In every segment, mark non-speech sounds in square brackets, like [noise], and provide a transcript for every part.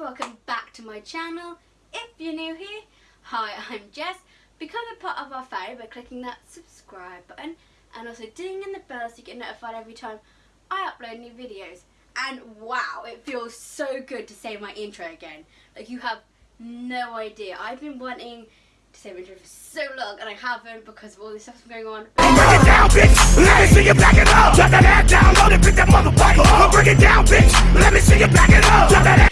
welcome back to my channel. If you're new here, hi, [laughs] I'm Jess. Become a part of our family by clicking that subscribe button and also ding in the bell so you get notified every time I upload new videos. And wow, it feels so good to say my intro again. Like you have no idea. I've been wanting to say my intro for so long and I haven't because of all this stuff going on. It down, bitch. Let me see you back it up. Drop that ass down, load it, pick that motherfucker up. It down, bitch. Let me see you back it up. Drop that.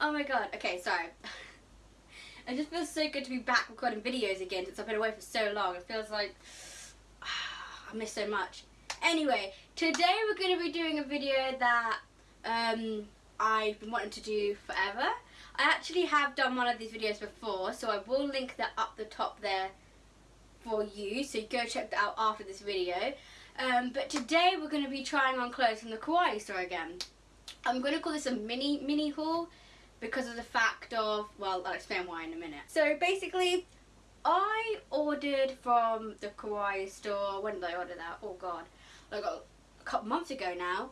Oh my god. Okay, sorry. [laughs] It just feels so good to be back recording videos again since I've been away for so long. It feels like [sighs] I miss so much. Anyway, today we're going to be doing a video that um, I've been wanting to do forever. I actually have done one of these videos before, so I will link that up the top there for you, so go check that out after this video. Um, but today we're going to be trying on clothes from the Kawaii store again. I'm going to call this a mini mini haul because of the fact of, well, I'll explain why in a minute. So basically, I ordered from the Kawaii store, when did I order that? Oh god, like a couple months ago now.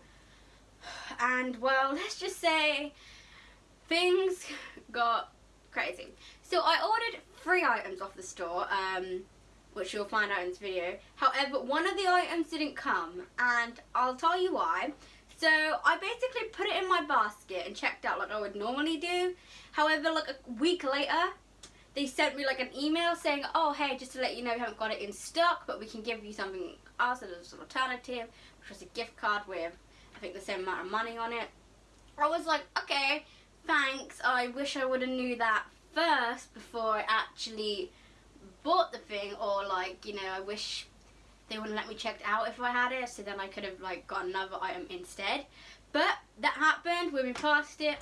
And well, [laughs] let's just say things got crazy. So I ordered three items off the store, um, which you'll find out in this video. However, one of the items didn't come, and I'll tell you why. So I basically put it in my basket and checked out like I would normally do. However, like a week later, they sent me like an email saying, oh hey, just to let you know we haven't got it in stock, but we can give you something else as an alternative, which was a gift card with, I think the same amount of money on it. I was like, okay, thanks. I wish I would have knew that first before I actually bought the thing or like, you know, I wish they wouldn't let me check out if I had it so then I could have like got another item instead. But that happened, we've been past it.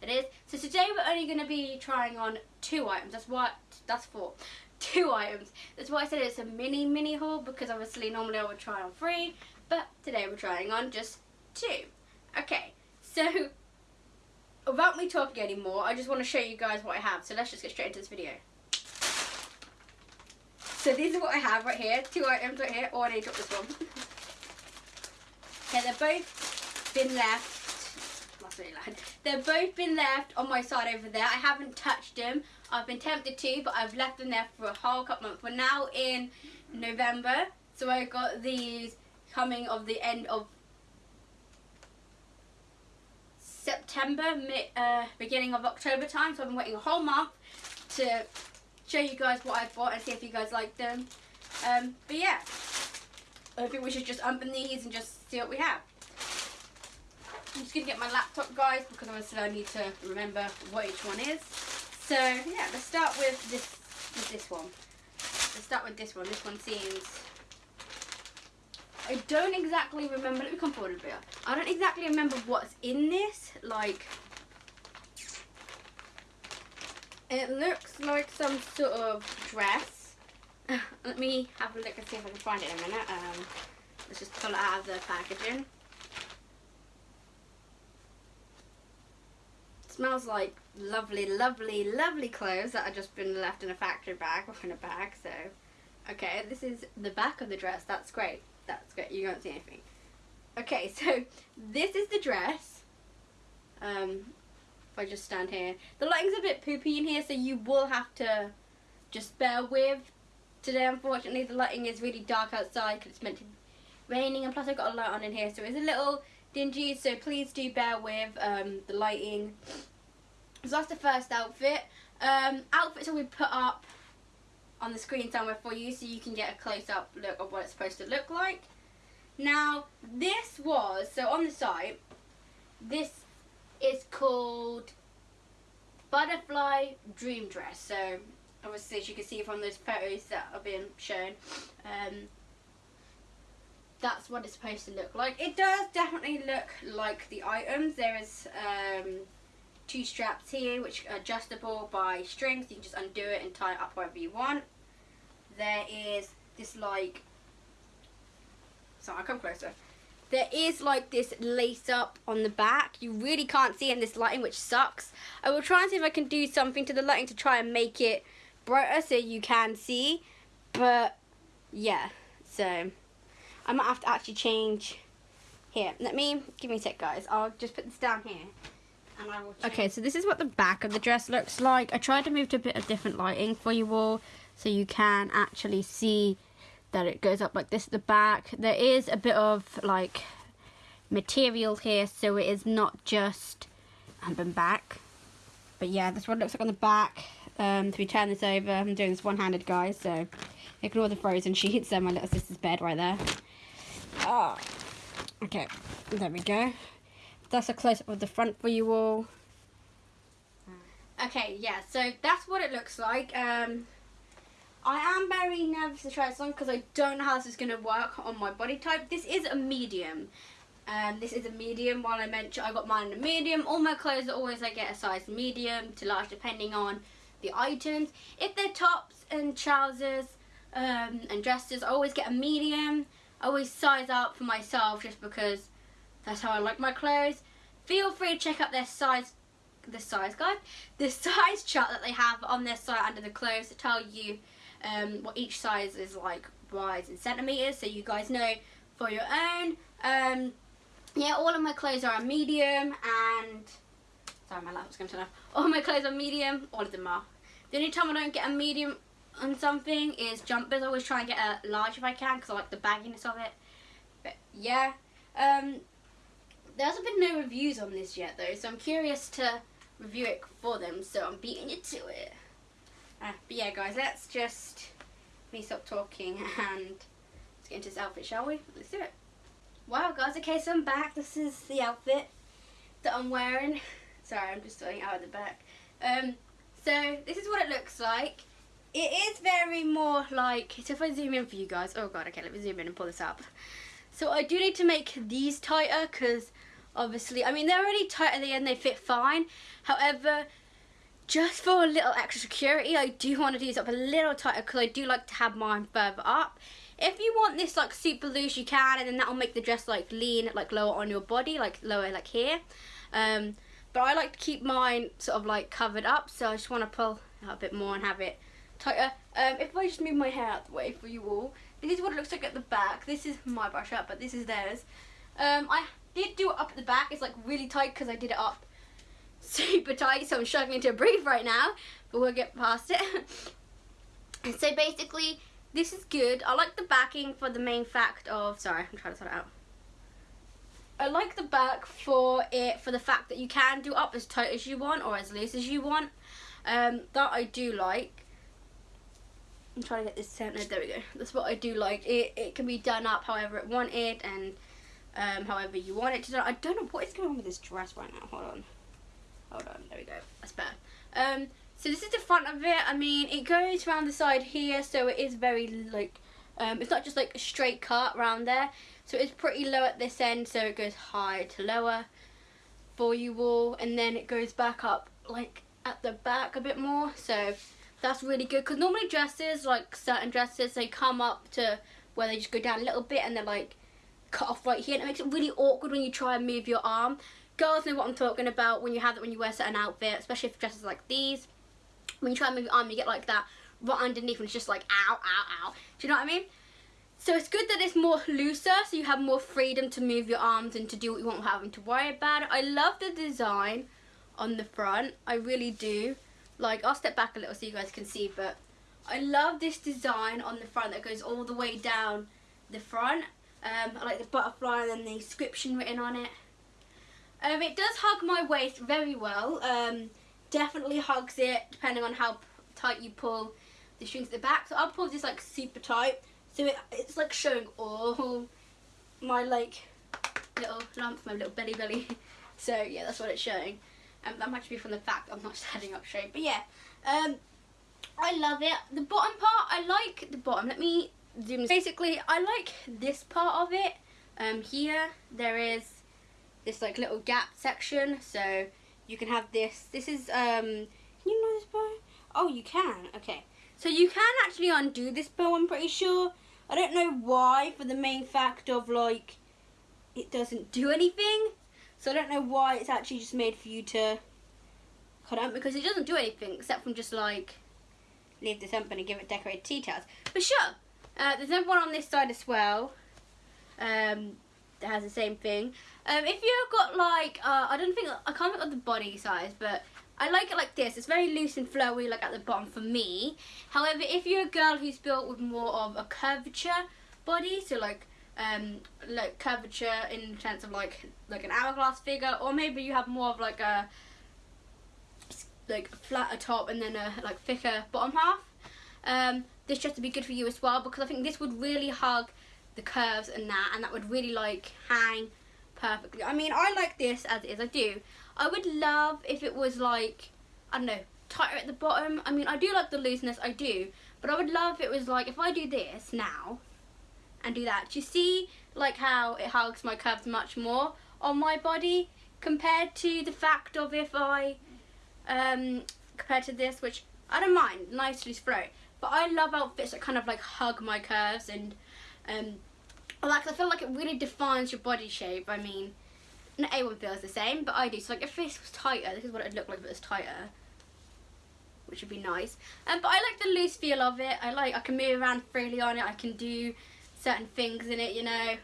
It is. So today we're only going to be trying on two items. That's what, that's four. [laughs] Two items. That's why I said it's a mini mini haul because obviously normally I would try on three. But today we're trying on just two. Okay, so [laughs] without me talking anymore, I just want to show you guys what I have. So let's just get straight into this video. So these are what I have right here. Two items right here. Oh, I need to drop this one. [laughs] okay, they're both been left. That's really loud. They've both been left on my side over there. I haven't touched them. I've been tempted to, but I've left them there for a whole couple months. We're now in November. So I got these coming of the end of September, uh, beginning of October time. So I've been waiting a whole month to show you guys what I've bought and see if you guys like them. Um, but yeah, I think we should just open these and just see what we have. I'm just going to get my laptop, guys, because obviously I need to remember what each one is. So, yeah, let's start with this, with this one. Let's start with this one. This one seems... I don't exactly remember... Let me come forward a bit. I don't exactly remember what's in this. Like, it looks like some sort of dress. [laughs] Let me have a look and see if I can find it in a minute. Um, let's just pull it out of the packaging. smells like lovely, lovely, lovely clothes that have just been left in a factory bag or in a bag. So, okay, this is the back of the dress. That's great. That's great. You can't see anything. Okay, [laughs] so this is the dress. Um, I just stand here. The lighting's a bit poopy in here, so you will have to just bear with. Today, unfortunately, the lighting is really dark outside because it's meant to be raining, and plus I've got a light on in here, so it's a little dingy, so please do bear with um, the lighting. So that's the first outfit. Um, outfits will be put up on the screen somewhere for you so you can get a close-up look of what it's supposed to look like. Now, this was, so on the site, this is called Butterfly Dream Dress. So, obviously, as you can see from those photos that are being shown, um, that's what it's supposed to look like. It does definitely look like the items. There is um, two straps here which are adjustable by strings. You can just undo it and tie it up however you want. There is this like, sorry I'll come closer. There is like this lace up on the back. You really can't see in this lighting which sucks. I will try and see if I can do something to the lighting to try and make it brighter so you can see. But yeah, so I might have to actually change here. Let me, give me a sec guys. I'll just put this down here. and I will. Okay, so this is what the back of the dress looks like. I tried to move to a bit of different lighting for you all so you can actually see that it goes up like this at the back. There is a bit of like material here so it is not just up back. But yeah, what it looks like on the back. Um, if we turn this over, I'm doing this one-handed guys, so ignore the frozen [laughs] sheets and my little sister's bed right there. Oh, okay, there we go. That's a close-up of the front for you all. Okay, yeah, so that's what it looks like. Um, I am very nervous to try this on because I don't know how this is going to work on my body type. This is a medium. Um, this is a medium. While I mentioned I got mine in a medium, all my clothes are always I get a size medium to large depending on the items. If they're tops and trousers um, and dresses, I always get a medium. I always size up for myself just because that's how I like my clothes. Feel free to check out their size the size guide, the [laughs] size chart that they have on their site under the clothes to tell you um, what each size is like wise in centimeters, so you guys know for your own. Um, yeah, all of my clothes are a medium, and sorry, my laptop's going to turn off. All my clothes are medium. All of them are. The only time I don't get a medium on something is jumpers. I always try and get a large if I can because I like the bagginess of it. But yeah, um, there hasn't been no reviews on this yet though, so I'm curious to review it for them. So I'm beating you to it. Uh, but yeah, guys, let's just me stop talking [laughs] and let's get into this outfit, shall we? Let's do it. Wow, guys, okay, so I'm back. This is the outfit that I'm wearing. [laughs] Sorry, I'm just starting out at the back. Um, so this is what it looks like. It is very more like, so if I zoom in for you guys, oh god, okay, let me zoom in and pull this up. So I do need to make these tighter because obviously, I mean, they're already tight at the end, they fit fine. However, just for a little extra security, I do want to do this up a little tighter because I do like to have mine further up. If you want this like super loose, you can, and then that'll make the dress like lean, like lower on your body, like lower like here. Um, but I like to keep mine sort of like covered up, so I just want to pull out a bit more and have it tighter. Um, if I just move my hair out the way for you all, this is what it looks like at the back. This is my brush up, but this is theirs. Um, I did do it up at the back. It's like really tight because I did it up super tight, so I'm struggling to breathe right now, but we'll get past it. [laughs] and so basically, this is good. I like the backing for the main fact of, sorry, I'm trying to sort it out. I like the back for it for the fact that you can do up as tight as you want or as loose as you want. Um, that I do like. I'm trying to get this centered. There we go. That's what I do like. It it can be done up however it wanted and um, however you want it to do. I don't know what is going on with this dress right now. Hold on. Hold on, there we go. That's better. Um, so this is the front of it. I mean, it goes around the side here, so it is very like, um, it's not just like a straight cut around there. So it's pretty low at this end, so it goes high to lower for you all, and then it goes back up like at the back a bit more. So that's really good because normally dresses, like certain dresses, they come up to where they just go down a little bit and they're like cut off right here, and it makes it really awkward when you try and move your arm girls know what I'm talking about when you have it when you wear certain outfit, especially if dresses like these. When you try and move your arm, you get like that right underneath and it's just like ow, ow, ow. Do you know what I mean? So it's good that it's more looser, so you have more freedom to move your arms and to do what you want without having to worry about it. I love the design on the front. I really do. Like, I'll step back a little so you guys can see, but I love this design on the front that goes all the way down the front. Um, I like the butterfly and then the inscription written on it. Um, it does hug my waist very well. Um, definitely hugs it depending on how tight you pull the strings at the back. So I'll pull this like super tight. So it, it's like showing all my like little lump, my little belly belly. [laughs] So yeah, that's what it's showing. Um, that might be from the fact I'm not standing up straight. But yeah, um, I love it. The bottom part, I like the bottom. Let me zoom. Basically, I like this part of it. Um, here there is this like little gap section so you can have this. This is um can you know this bow? Oh you can. Okay. So you can actually undo this bow I'm pretty sure. I don't know why for the main fact of like it doesn't do anything. So I don't know why it's actually just made for you to cut out because it doesn't do anything except from just like leave this open and give it decorated details. But sure uh, there's another one on this side as well. Um, that has the same thing. Um, if you've got like, uh, I don't think, I can't think of the body size, but I like it like this. It's very loose and flowy, like at the bottom for me. However, if you're a girl who's built with more of a curvature body, so like, um, like curvature in the sense of like, like an hourglass figure, or maybe you have more of like a, like flatter top and then a like thicker bottom half. Um, this dress would be good for you as well because I think this would really hug the curves and that and that would really like hang perfectly. I mean I like this as it is, I do. I would love if it was like, I don't know, tighter at the bottom. I mean I do like the looseness, I do. But I would love if it was like, if I do this now and do that, do you see like how it hugs my curves much more on my body compared to the fact of if I, um, compared to this, which I don't mind, nice loose throat. But I love outfits that kind of like hug my curves and um, like I feel like it really defines your body shape. I mean, not everyone feels the same, but I do. So like if this was tighter, this is what it'd look like if it was tighter. Which would be nice. Um, but I like the loose feel of it. I like I can move around freely on it. I can do certain things in it, you know,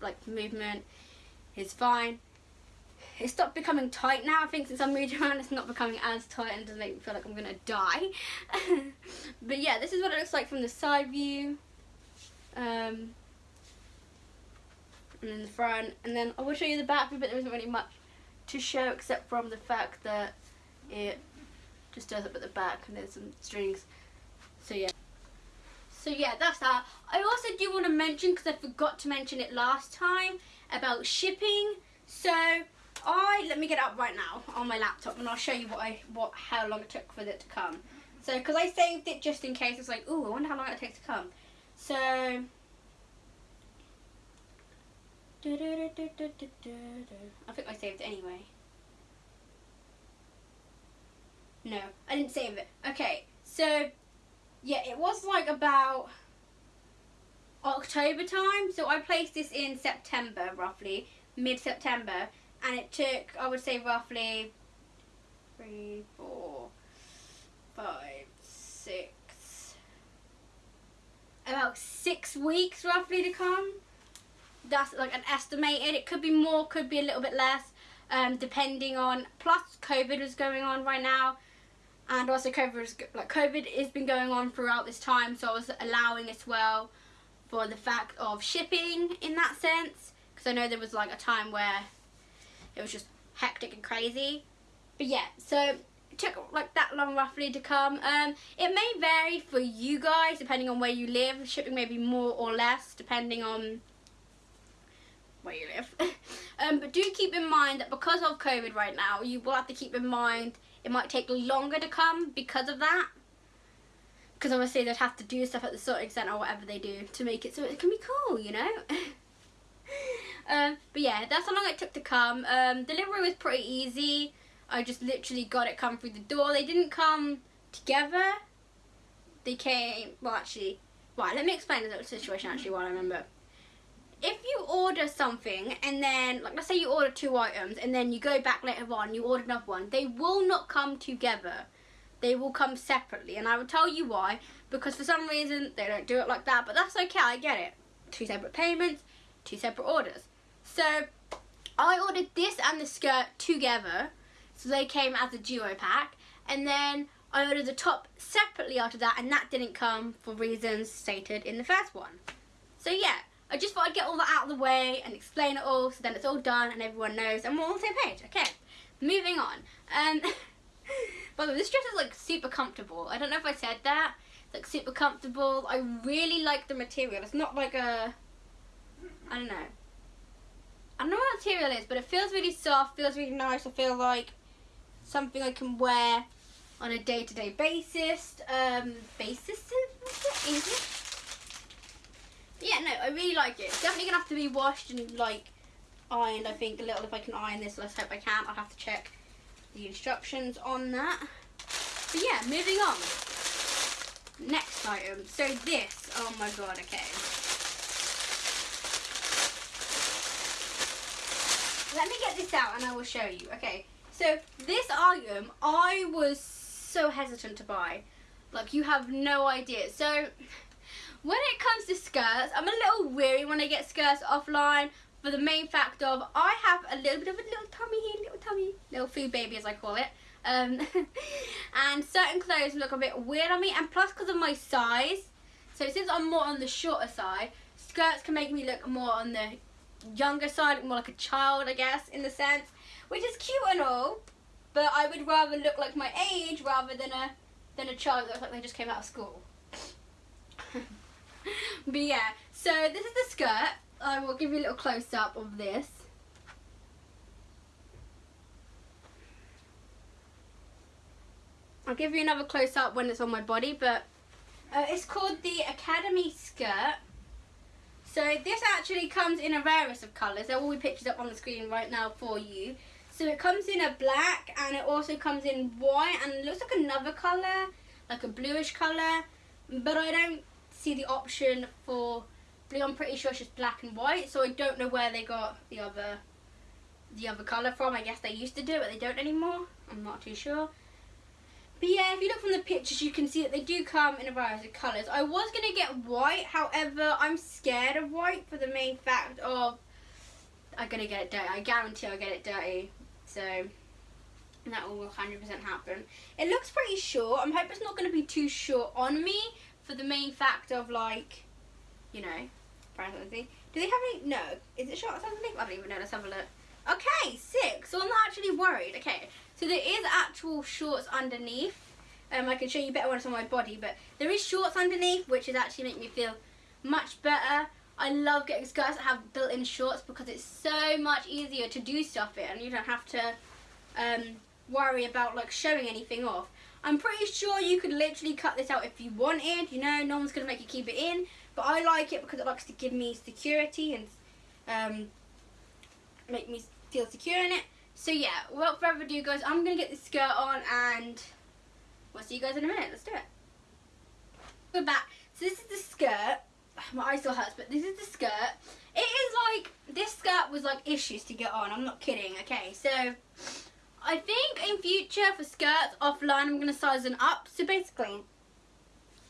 like movement is fine. It stopped becoming tight now. I think since I moved [laughs] around, it's not becoming as tight and doesn't make me feel like I'm gonna die. [laughs] but yeah, this is what it looks like from the side view. Um, and in the front, and then I will show you the back but there isn't really much to show except from the fact that it just does up at the back and there's some strings. So yeah. So yeah, that's that. I also do want to mention, because I forgot to mention it last time, about shipping. So I, let me get up right now on my laptop and I'll show you what I, what, how long it took for it to come. So, because I saved it just in case, it's like, oh, I wonder how long it takes to come. So, I think I saved it anyway. No, I didn't save it. Okay, so yeah, it was like about October time. So I placed this in September, roughly, mid-September. And it took, I would say, roughly three, four, five, six, about six weeks roughly to come. That's like an estimated. It could be more, could be a little bit less, um, depending on. Plus, COVID was going on right now, and also COVID was like COVID has been going on throughout this time, so I was allowing as well for the fact of shipping in that sense, because I know there was like a time where it was just hectic and crazy. But yeah, so it took like that long roughly to come. Um, it may vary for you guys depending on where you live. Shipping may be more or less depending on where you live. [laughs] um, but do keep in mind that because of COVID right now, you will have to keep in mind it might take longer to come because of that. Because obviously they'd have to do stuff at the sorting centre or whatever they do to make it so it can be cool, you know? [laughs] um, but yeah, that's how long it took to come. Um, delivery was pretty easy. I just literally got it come through the door. They didn't come together. They came, well actually, right, let me explain the situation actually while I remember. If you order something and then, like let's say you order two items and then you go back later on, you order another one, they will not come together. They will come separately and I will tell you why. Because for some reason they don't do it like that, but that's okay, I get it. Two separate payments, two separate orders. So I ordered this and the skirt together so they came as a duo pack. And then I ordered the top separately after that, and that didn't come for reasons stated in the first one. So yeah, I just thought I'd get all that out of the way and explain it all, so then it's all done and everyone knows, and we're all on the same page. Okay, moving on. Um, [laughs] by the way, this dress is like super comfortable. I don't know if I said that. It's like super comfortable. I really like the material. It's not like a, I don't know. I don't know what material is, but it feels really soft, feels really nice. I feel like something I can wear on a day-to-day basis. Um, basis? Is it? Yeah, no, I really like it. Definitely gonna have to be washed and like ironed. I think a little if I can iron this. Let's hope I can. I'll have to check the instructions on that. But yeah, moving on. Next item. So this. Oh my god. Okay. Let me get this out and I will show you. Okay. So this item, I was so hesitant to buy. Like you have no idea. So when it comes to skirts, I'm a little weary when I get skirts offline for the main fact of I have a little bit of a little tummy here, little tummy, little food baby as I call it. Um, [laughs] and certain clothes look a bit weird on me, and plus because of my size, so since I'm more on the shorter side, skirts can make me look more on the younger side, more like a child, I guess, in the sense, which is cute and all, but I would rather look like my age rather than a than a child that looks like they just came out of school. [laughs] but yeah, so this is the skirt. I will give you a little close up of this. I'll give you another close up when it's on my body, but uh, it's called the Academy skirt. So this actually comes in a rarest of colours. There will be pictures up on the screen right now for you. So it comes in a black and it also comes in white and looks like another colour, like a bluish colour. But I don't see the option for blue. I'm pretty sure it's just black and white. So I don't know where they got the other the other colour from. I guess they used to do it, but they don't anymore. I'm not too sure. But yeah, if you look from the pictures, you can see that they do come in a variety of colours. I was going to get white, however, I'm scared of white for the main fact of I'm going to get it dirty. I guarantee I'll get it dirty. So that will 100% happen. It looks pretty short. I'm hoping it's not going to be too short on me for the main fact of like, you know. Do they have any? No. Is it short something? I don't even know. Let's have a look. Okay, six. So I'm not actually worried. Okay, so there is actual shorts underneath. Um, I can show you better when it's on my body, but there is shorts underneath, which is actually make me feel much better. I love getting skirts that have built-in shorts because it's so much easier to do stuff in, and you don't have to um, worry about like showing anything off. I'm pretty sure you could literally cut this out if you wanted. You know, no one's gonna make you keep it in, but I like it because it likes to give me security and um, make me feel secure in it. So yeah, without further ado guys, I'm going to get this skirt on and we'll see you guys in a minute. Let's do it. We're back. So this is the skirt. [sighs] My eye still hurts, but this is the skirt. It is like, this skirt was like issues to get on. I'm not kidding. Okay, so I think in future for skirts offline, I'm going to size them up. So basically,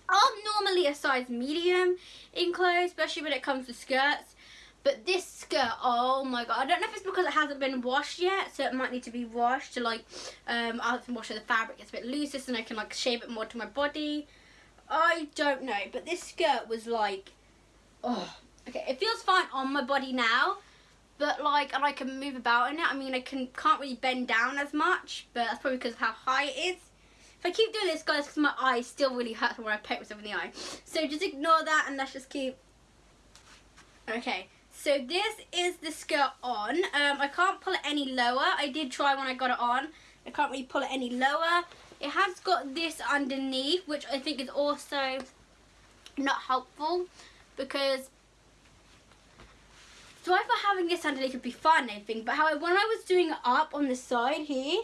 I'm normally a size medium in clothes, especially when it comes to skirts. But this skirt, oh my god. I don't know if it's because it hasn't been washed yet, so it might need to be washed to like, um, I have to wash the fabric. It's a bit looser so I can like shape it more to my body. I don't know, but this skirt was like, oh, okay. It feels fine on my body now, but like, and I can move about in it. I mean, I can, can't really bend down as much, but that's probably because of how high it is. If I keep doing this, guys, because my eye still really hurts when I poke myself in the eye. So just ignore that and let's just keep, okay. So this is the skirt on. Um, I can't pull it any lower. I did try when I got it on. I can't really pull it any lower. It has got this underneath, which I think is also not helpful because so I thought having this underneath would be fun I think, but however when I was doing it up on the side here,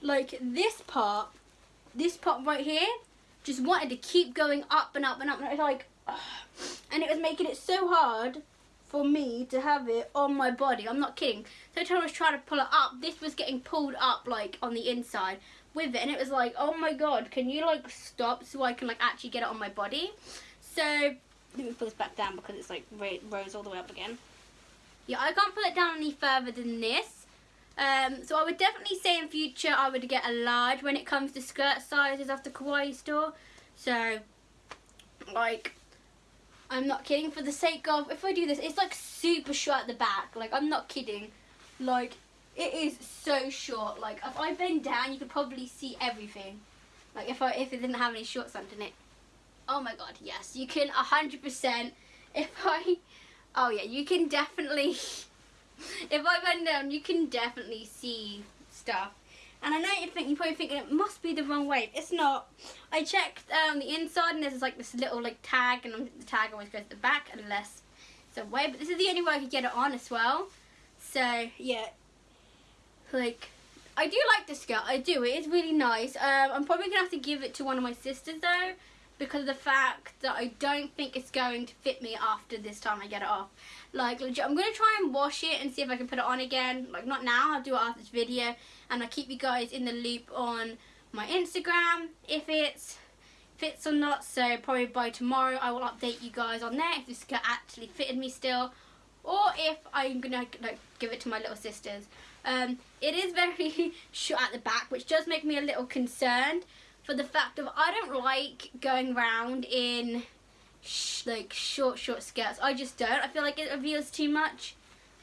like this part, this part right here, just wanted to keep going up and up and up and it was like, ugh. [sighs] and it was making it so hard for me to have it on my body. I'm not kidding. So I was trying to pull it up, this was getting pulled up like on the inside with it. And it was like, oh my god, can you like stop so I can like actually get it on my body? So, let me pull this back down because it's like rose all the way up again. Yeah, I can't pull it down any further than this. Um, so I would definitely say in future I would get a large when it comes to skirt sizes off the Kawaii store. So, like, I'm not kidding. For the sake of, if I do this, it's like super short at the back. Like, I'm not kidding. Like, it is so short. Like, if I bend down, you could probably see everything. Like, if I if it didn't have any shorts underneath. Oh my god, yes. You can 100%. If I... Oh yeah, you can definitely... [laughs] if I bend down, you can definitely see stuff. And I know you think you're probably thinking it must be the wrong way. It's not. I checked um, the inside and there's like this little like tag and the tag always goes to the back unless it's a way. But this is the only way I could get it on as well. So yeah, like I do like this skirt. I do. It is really nice. Um, I'm probably gonna have to give it to one of my sisters though because of the fact that I don't think it's going to fit me after this time I get it off. Like, legit, I'm going to try and wash it and see if I can put it on again. Like, not now, I'll do it after this video. And I'll keep you guys in the loop on my Instagram, if it fits or not. So, probably by tomorrow, I will update you guys on there if this skirt actually fitted me still or if I'm gonna like give it to my little sisters. Um, it is very [laughs] short at the back, which does make me a little concerned for the fact of I don't like going round in sh- like short, short skirts. I just don't. I feel like it reveals too much.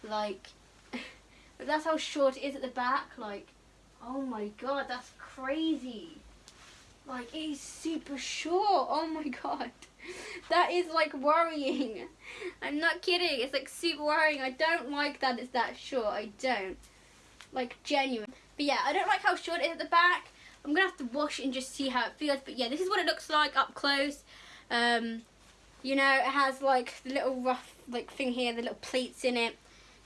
Like, but [laughs] that's how short it is at the back. Like, oh my god, that's crazy. Like, it is super short. Oh my [laughs] god. That is like worrying. [laughs] I'm not kidding. It's like super worrying. I don't like that it's that short. I don't. Like, genuine. But yeah, I don't like how short it is at the back. I'm gonna have to wash and just see how it feels. But yeah, this is what it looks like up close. Um, you know, it has like the little rough like thing here, the little pleats in it.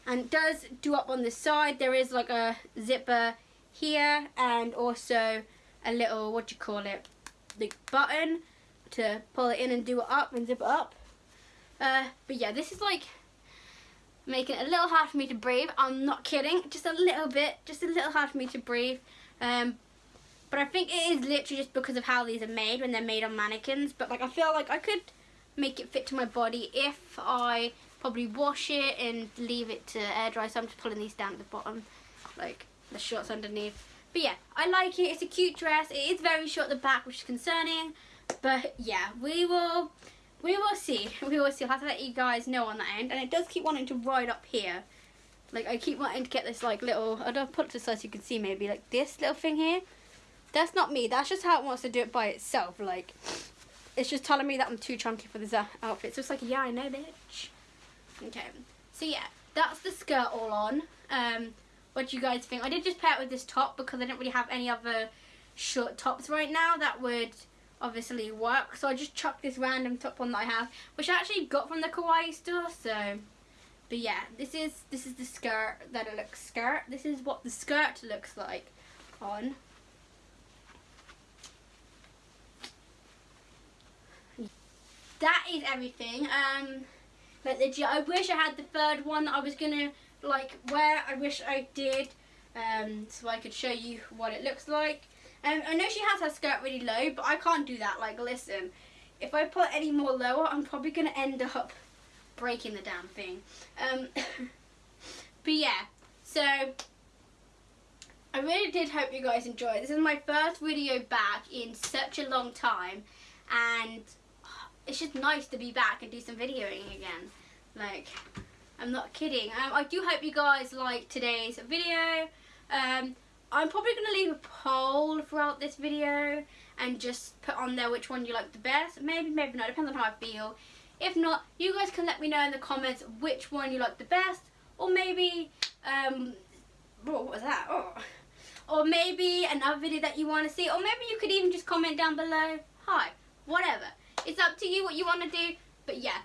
And it does do up on the side. There is like a zipper here and also a little, what do you call it, like button to pull it in and do it up and zip it up. Uh, but yeah, this is like making it a little hard for me to breathe. I'm not kidding, just a little bit, just a little hard for me to breathe. Um, but I think it is literally just because of how these are made when they're made on mannequins. But like I feel like I could make it fit to my body if I probably wash it and leave it to air dry. So I'm just pulling these down at the bottom, like the shorts underneath. But yeah, I like it. It's a cute dress. It is very short at the back, which is concerning. But yeah, we will we will see. [laughs] We will see. I'll have to let you guys know on that end. And it does keep wanting to ride up here. Like I keep wanting to get this like little I don't put it to the side so you can see maybe like this little thing here. That's not me. That's just how it wants to do it by itself. Like it's just telling me that I'm too chunky for this uh, outfit. So it's like, yeah, I know, bitch. Okay. So yeah, that's the skirt all on. Um, what do you guys think? I did just pair it with this top because I didn't really have any other short tops right now that would obviously work. So I just chucked this random top on that I have, which I actually got from the Kawaii store. So, but yeah, this is this is the skirt that it looks skirt. This is what the skirt looks like on. That is everything. Um, but the I wish I had the third one I was gonna like wear. I wish I did. Um, so I could show you what it looks like. Um, I know she has her skirt really low, but I can't do that. Like, listen, if I put any more lower, I'm probably to end up breaking the damn thing. Um, [laughs] but yeah, so I really did hope you guys enjoyed. This is my first video back in such a long time, and it's just nice to be back and do some videoing again. Like, I'm not kidding. Um, I do hope you guys like today's video. Um, I'm probably going to leave a poll throughout this video and just put on there which one you like the best. Maybe, maybe not. Depends on how I feel. If not, you guys can let me know in the comments which one you like the best. Or maybe, um, what was that? Oh. Or maybe another video that you want to see. Or maybe you could even just comment down below. Hi. Whatever. It's up to you what you want to do. But yeah,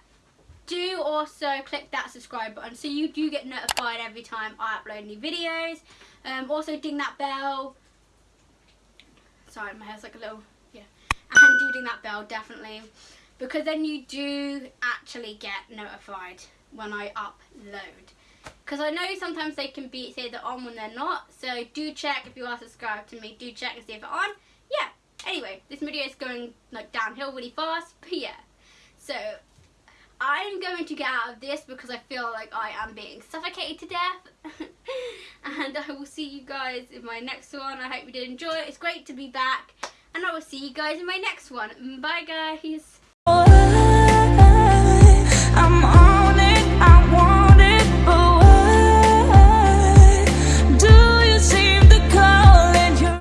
do also click that subscribe button so you do get notified every time I upload new videos. Um, also ding that bell. Sorry, my hair's like a little, yeah. And do ding that bell, definitely. Because then you do actually get notified when I upload. Because I know sometimes they can be say they're on when they're not. So do check if you are subscribed to me. Do check and see if they're on. Yeah. Anyway, this video is going like downhill really fast. But yeah. So I'm going to get out of this because I feel like I am being suffocated to death. [laughs] and I will see you guys in my next one. I hope you did enjoy it. It's great to be back. And I will see you guys in my next one. Bye guys.